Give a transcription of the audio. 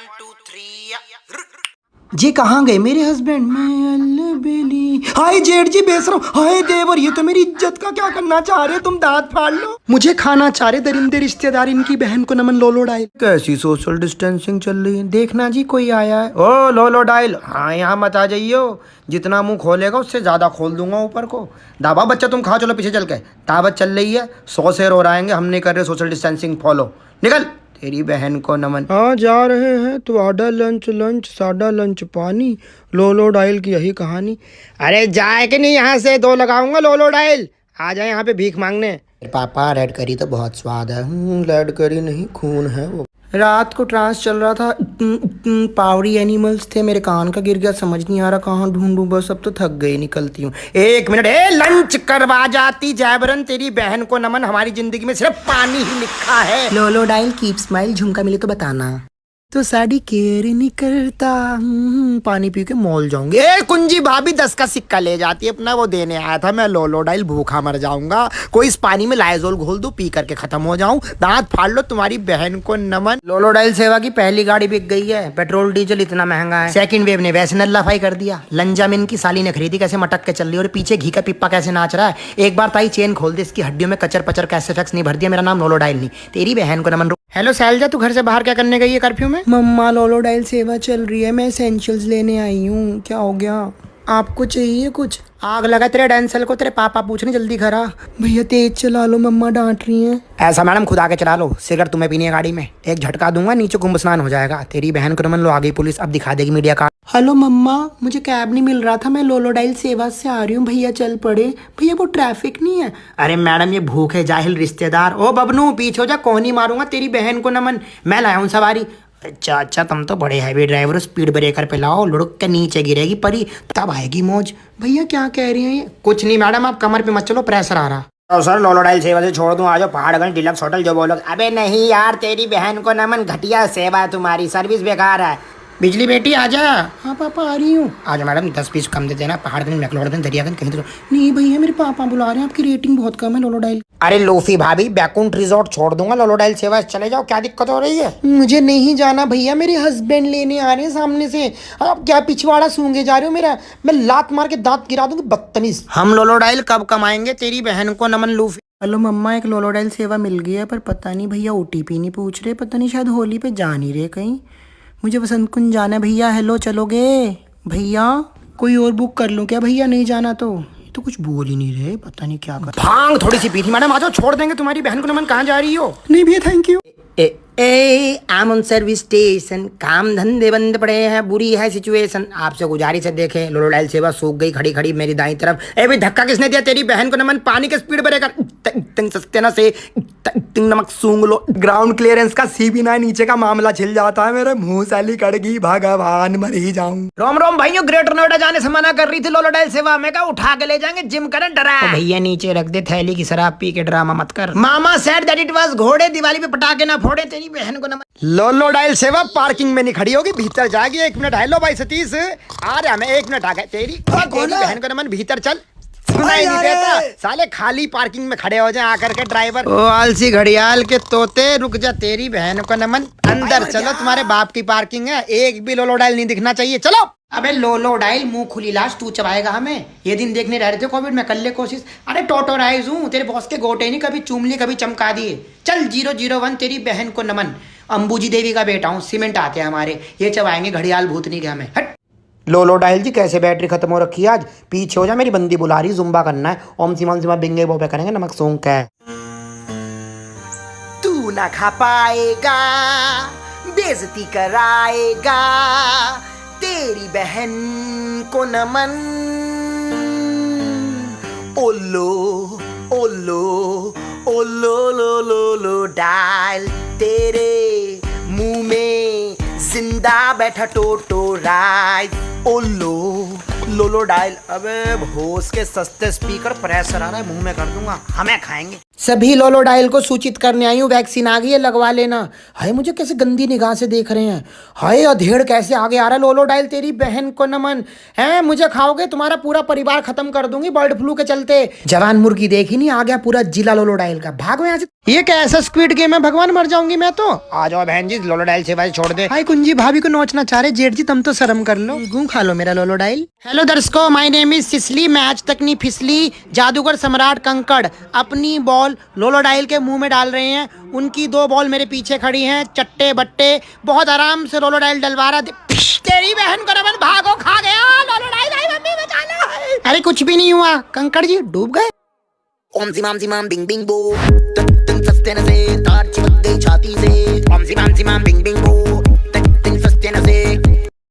One जी कहाँ गए मेरे हस्बैंड मैं अलबेली। हाय जेठ जी बेसरो हाय देवर ये तो मेरी इज़्ज़त का क्या करना चाह रहे तुम दांत फाड़ लो। मुझे खाना चाह रहे दरिंदे रिश्तेदार, इनकी बहन को नमन लोलो डाइल कैसी सोशल डिस्टेंसिंग चल रही है? देखना जी, कोई आया है? ओ, लोलो डाइल हाँ यहाँ मत आ जाइयो। जितना मुँह खोलेगा, उससे ज़्यादा खोल दूँगा ऊपर को। दाबा बच्चा, तुम खा चलो पीछे चल के। ताबत चल रही है। सौ शेर हो आएँगे हम नहीं कर रहे सोशल डिस्टेंसिंग फॉलो निकल। तेरी बहन को नमन। हाँ जा रहे हैं। तो आडा लंच लंच साडा लंच पानी। लोलो डायल की यही कहानी। अरे जाए कि नहीं यहाँ से दो लगाऊँगा लोलो डायल आ जाए यहाँ पे भीख मांगने। पापा रेड करी तो बहुत स्वाद है। रेड करी नहीं खून है वो। रात को ट्रांस चल रहा था पावरी एनिमल्स थे, मेरे कान का गिर गया, समझ नहीं आ रहा कहाँ ढूंढूं, बस अब तो थक गई निकलती हूँ। एक मिनट, ए लंच करवा जाती जयबरन तेरी बहन को नमन, हमारी ज़िंदगी में सिर्फ़ पानी ही लिखा है। लोलो डाइल कीप स्माइल झुमका मिले तो बताना। तो साड़ी केयर नहीं करता हम्म, पानी पी के मॉल जाऊँगे। ए कुंजी भाभी दस का सिक्का ले जाती है अपना वो देने आया था मैं लोलो डाइल भूखा मर जाऊँगा। कोई इस पानी में लाइजोल घोल दो पी करके खत्म हो जाऊँ। दांत फाड़ लो तुम्हारी बहन को नमन। लोलो डाइल सेवा की पहली गाड़ी बिक गई है। पेट्रोल डीजल इतना महँगा है। सेकंड वेव ने वैसे नल्लाफाई कर दिया। लंजामिन की साली ने खरीदी कैसे मटक के चल रही और पीछे घी का पिप्पा कैसे नाच रहा है? एक बार ताई चेन खोल दे इसकी हड्डियों में कचर पचर कैसे फैक्स नहीं भर दिया मेरा नाम लोलो डाइल नहीं। तेरी बहन को नमन हेलो सैलजा तू घर से बाहर क्या करने गई है कर्फ्यू में? मम्मा लोलोडाइल सेवा चल रही है, मैं एसेंशियल्स लेने आई हूँ। क्या हो गया? आपको चाहिए कुछ? आग लगा तेरे डेंसल को तेरे पापा पूछने जल्दी खरा भैया तेज चला लो मम्मा डांट रही हैं। ऐसा मैडम खुद आके चला लो। सिगरेट तुम्हें पीनी है गाड़ी में। एक झटका दूँगा नीचे कुंभ स्नान हो जाएगा। तेरी बहन को रमन लो आ गई पुलिस अब दिखा देगी मीडिया का। हेलो मम्मा मुझे कैब नहीं मिल रहा था मैं लोलोडाइल सेवा से आ रही हूँ। भैया चल पड़े। भैया वो ट्रैफ़िक नहीं है। अरे मैडम ये भूख है जाहिल रिश्तेदार। ओ बबनू पीछे हो जा ही मारूँगा तेरी बहन को नमन। मैं लाया हूँ सवारी। अच्छा अच्छा तुम तो बड़े हैवी ड्राइवर हो स्पीड ब्रेकर पे लाओ, लुढ़क के नीचे गिरेगी परी, तब आएगी मौज। भैया, क्या कह रही हैं कुछ नहीं, मैडम, आप कमर पे मत चलो प्रेशर आ रहा। तो सर लोलोडाइल सेवा से छोड़ दूँ आज पहाड़गंज डिलक्स होटल जो बोलो अबे नहीं यार, तेरी बहन को नमन, घटिया सेवा तुम्हारी सर्विस बेकार है। बिजली बेटी आजा। हाँ पापा आ रही हूँ। आज मैडम दस पीस कम दे देना पहाड़गंज मैकलोडगंज दरियागंज कहीं तो नहीं भैया मेरे पापा बुला रहे हैं आपकी रेटिंग बहुत कम है लोलोडाइल अरे लोफी भाभी बैकुंठ रिजॉर्ट छोड़ दूँगा लोलोडाइल सेवा चले जाओ क्या दिक्कत हो रही है? मुझे नहीं जाना भैया मेरे हस्बैंड लेने आ रहे हैं सामने से। आप क्या पिछवाड़ा सूँगे जा रहे हो मेरा? मैं लात मार के दांत गिरा दूँगी बदतमीज। हम लोलोडाइल कब कमाएँगे? तेरी बहन को नमन लूफी हेलो मम्मा एक लोलोडाइल सेवा मिल गई है पर पता नहीं भैया ओटीपी नहीं पूछ रहे पता नहीं शायद होली पे जा नहीं रहे कहीं। मुझे बसंत कुंज जाना है भैया हेलो चलोगे? भैया कोई और बुक कर लो क्या? भैया नहीं जाना तो। तो कुछ बोल ही नहीं रहे पता नहीं क्या कर भाँग थोड़ी सी पी थी मैडम आ जाओ छोड़ देंगे तुम्हारी बहन को नमन कहाँ जा रही हो? नहीं भैया थैंक यू ए ए आम ऑन सर्विस स्टेशन काम धंधे बंद पड़े हैं बुरी है सिचुएशन आपसे गुजारिश है देखे लोलो लोलोडाइल सेवा सूख गई खड़ी खड़ी मेरी दाई तरफ़. ए भाई धक्का किसने दिया? तेरी बहन को नमन पानी के स्पीड ब्रेकर सस्ते ना से. नमक सूंग लो. ग्राउंड क्लियरेंस का सी बी नीचे का मामला छिल जाता है मेरे. मुँह साली कड़गी भगवान मर ही जाऊँ. रोम रोम भाइयों ग्रेटर नोएडा जाने से मना कर रही थी लोलोडाइल सेवा. में का उठा के ले जाएँगे जिम करें डरा. तो भैया नीचे रख दे थैली की शराब पी के ड्रामा मत कर. मामा सेड दैट इट वाज घोड़े दिवाली पे पटाखे ना फोड़े. तेरी बहन को नमन लोलो डायल सेवा पार्किंग में नहीं खड़ी होगी भीतर जाएगी। एक मिनट हेलो भाई सतीश। आ रहा मैं एक मिनट आ गए। तेरी तेरी बहन को नमन भीतर चल। सुनाई नहीं देता। साले खाली पार्किंग में खड़े हो जाए आकर के ड्राइवर। ओ आलसी घड़ियाल के तोते रुक जा तेरी बहन को नमन। अंदर चलो तुम्हारे बाप की पार्किंग है। एक भी लोलो डाइल नहीं दिखना चाहिए। चलो। अबे लोलो डाइल मुँह खुली लाश तू चबाएगा हमें। ये दिन देखने रह रहे थे कोविड में कर ले कोशिश। अरे टोटोराइज हूँ तेरे बॉस के गोटे नहीं कभी चूम लिए कभी चमका दिए। चल ज़ीरो ज़ीरो वन तेरी बहन को नमन। अंबूजी देवी का बेटा हूँ सीमेंट आते हैं हमारे। ये चबाएँगे घड़ियाल भूतनी के हमें। हट। लोलो डाइल जी कैसे बैटरी खत्म हो रखी है आज? पीछे हो जा मेरी बंदी बुला रही जुम्बा करना है। ओम सीमा सीमा बिंगे बो पे करेंगे नमक सोंग का। तू ना खा पाएगा बेजती कराएगा। तेरी बहन को नमन। ओलो ओलो ओलो लो लो लो, डाल तेरे मुँह में। ज़िंदा बैठा टोटो राइज ओलो लोलो डायल अबे भोस के सस्ते स्पीकर प्रेशर आ रहा है, मुँह में कर दूँगा। हमें खाएँगे। सभी लोलोडाइल को सूचित करने आई हूँ, वैक्सीन आ गई है, लगवा लेना। हाय, मुझे कैसे गंदी निगाह से देख रहे हैं? हाय, अधेड़ कैसे आगे आ रहा है? लोलोडाइल, तेरी बहन को नमन। है, मुझे खाओगे? तुम्हारा पूरा परिवार खत्म कर दूँगी बर्ड फ्लू के चलते। जवान मुर्गी देखी नहीं, आ गया पूरा जिला लोलोडाइल का। भागो यहाँ से। ये कैसा स्क्विड गेम है? भगवान मर जाऊँगी मैं तो। आ जाओ बहन जी, लोलोडाइल से भाई छोड़ दे। हाय, कुंजी भाभी को नोचना चाह रहे, जेठ जी, तुम तो शर्म कर लो। गू खा लो मेरा लोलोडाइल। हेलो दर्शकों माय नेम इज़ सिसली मैच तक नहीं फिसली। जादूगर सम्राट कंकड़, अपनी बॉल लोलोडाइल के मुँह में डाल रहे हैं। उनकी दो बॉल मेरे पीछे खड़ी हैं, चट्टे बट्टे। बहुत आराम से लोलोडाइल डलवा रहा तेरी बहन को नमन भागो, खा गया। लोलोडाइल आई मम्मी बचा लो अरे कुछ भी नहीं हुआ। कंकड़ जी डूब गए। ओम सी माम सी माम, बिंग बिंग, बो। तन तन सस्ते न से तार चिपक गई छाती से। ओम सी माम सी माम, बिंग बिंग